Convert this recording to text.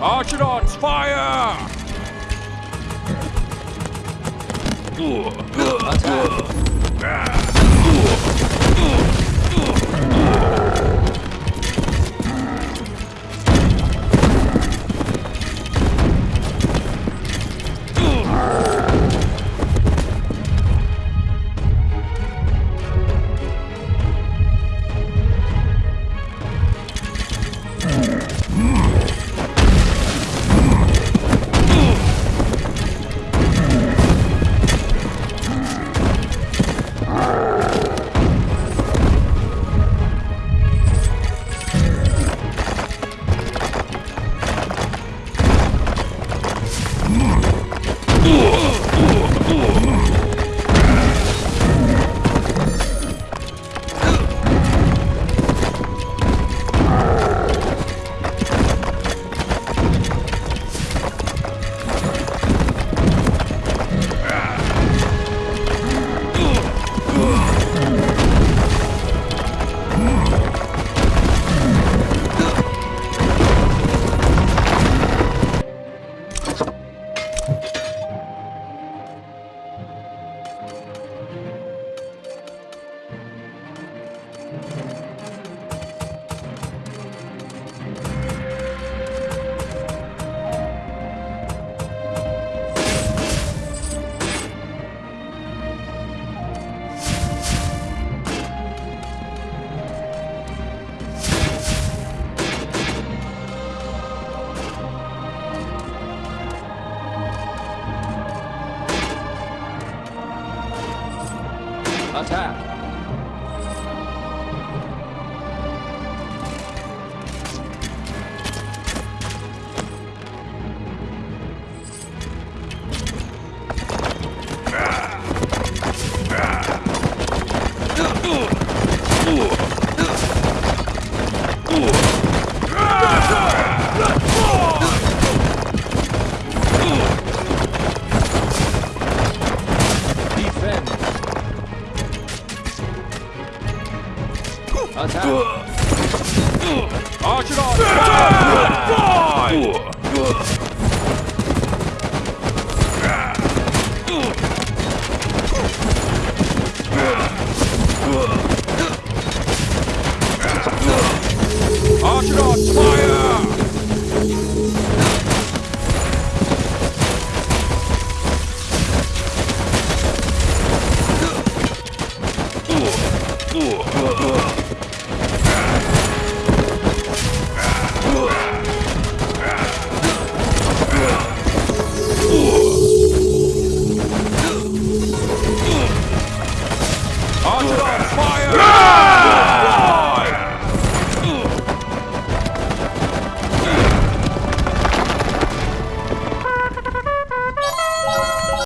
Archidons, fire! Attack! Thank you. Attack! Vai!